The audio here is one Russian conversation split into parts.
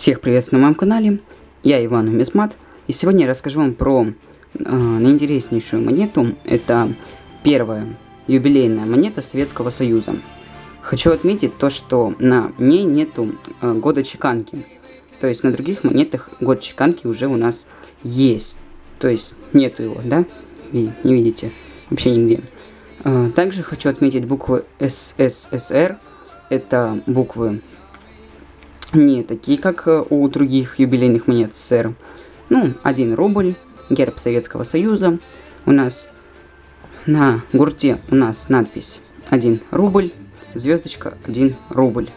Всех приветствую на моем канале, я Иван Умисмат, и сегодня я расскажу вам про э, наинтереснейшую монету, это первая юбилейная монета Советского Союза. Хочу отметить то, что на ней нету э, года чеканки, то есть на других монетах год чеканки уже у нас есть, то есть нету его, да, не видите, вообще нигде. Э, также хочу отметить буквы СССР, это буквы не такие, как э, у других юбилейных монет СССР. Ну, 1 рубль, герб Советского Союза. У нас на гурте у нас надпись 1 рубль, звездочка 1 рубль.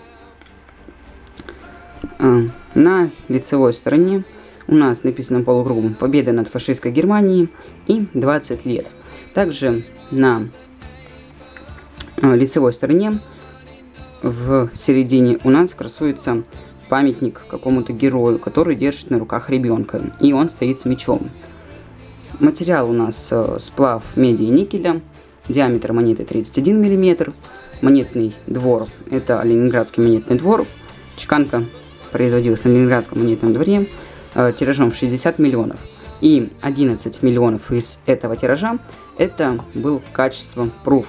А, на лицевой стороне у нас написано полукругом «Победа над фашистской Германией» и 20 лет. Также на а, лицевой стороне в середине у нас красуется памятник какому-то герою, который держит на руках ребенка, и он стоит с мечом. Материал у нас э, сплав меди и никеля, диаметр монеты 31 мм, монетный двор, это Ленинградский монетный двор, чеканка производилась на Ленинградском монетном дворе э, тиражом в 60 миллионов. И 11 миллионов из этого тиража это был качество пруф.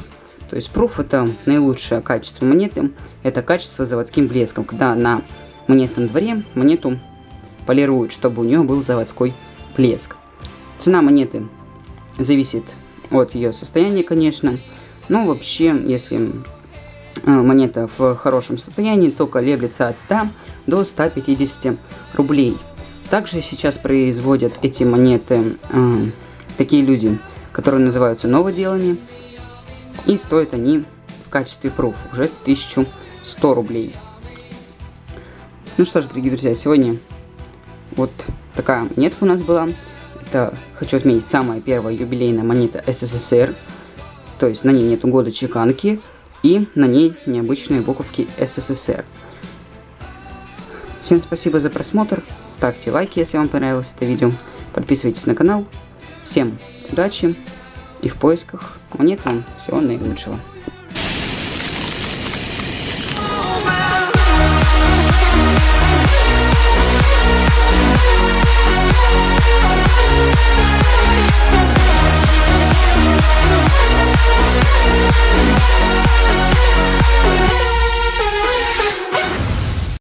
То есть пруф это наилучшее качество монеты, это качество заводским блеском, когда на монетном дворе монету полируют, чтобы у нее был заводской блеск. Цена монеты зависит от ее состояния, конечно. Но вообще, если э, монета в хорошем состоянии, то колеблется от 100 до 150 рублей. Также сейчас производят эти монеты э, такие люди, которые называются новоделами. И стоят они в качестве пруф уже 1100 рублей. Ну что ж, дорогие друзья, сегодня вот такая монетка у нас была. Это, хочу отметить, самая первая юбилейная монета СССР. То есть на ней нету года чеканки. И на ней необычные буковки СССР. Всем спасибо за просмотр. Ставьте лайки, если вам понравилось это видео. Подписывайтесь на канал. Всем удачи и в поисках монет вам всего наилучшего.